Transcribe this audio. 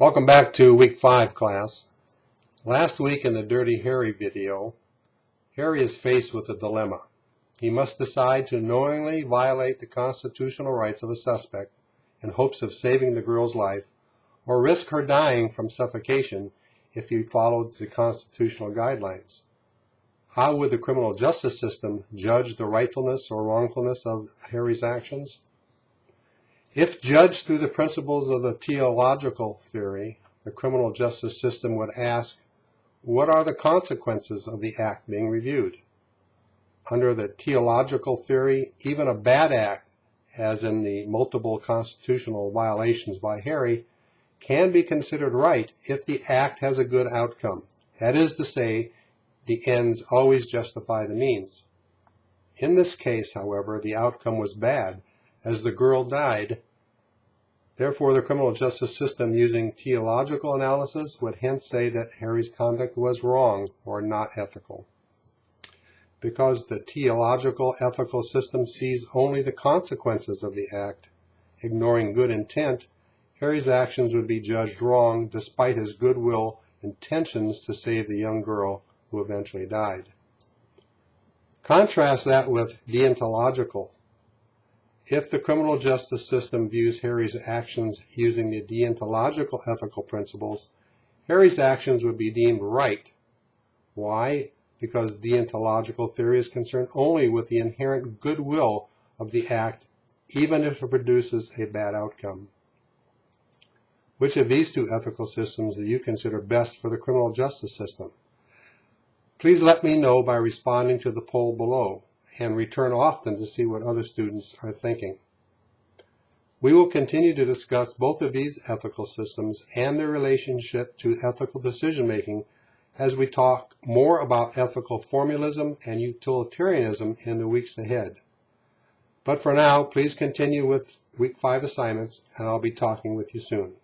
Welcome back to week five class. Last week in the Dirty Harry video, Harry is faced with a dilemma. He must decide to knowingly violate the constitutional rights of a suspect in hopes of saving the girl's life or risk her dying from suffocation if he followed the constitutional guidelines. How would the criminal justice system judge the rightfulness or wrongfulness of Harry's actions? If judged through the principles of the teleological theory, the criminal justice system would ask, what are the consequences of the act being reviewed? Under the teleological theory, even a bad act, as in the multiple constitutional violations by Harry, can be considered right if the act has a good outcome. That is to say, the ends always justify the means. In this case, however, the outcome was bad, as the girl died Therefore, the criminal justice system using teleological analysis would hence say that Harry's conduct was wrong or not ethical. Because the teleological ethical system sees only the consequences of the act, ignoring good intent, Harry's actions would be judged wrong despite his goodwill intentions to save the young girl who eventually died. Contrast that with deontological if the criminal justice system views Harry's actions using the deontological ethical principles, Harry's actions would be deemed right. Why? Because deontological theory is concerned only with the inherent goodwill of the act, even if it produces a bad outcome. Which of these two ethical systems do you consider best for the criminal justice system? Please let me know by responding to the poll below and return often to see what other students are thinking. We will continue to discuss both of these ethical systems and their relationship to ethical decision making as we talk more about ethical formalism and utilitarianism in the weeks ahead. But for now, please continue with week five assignments and I'll be talking with you soon.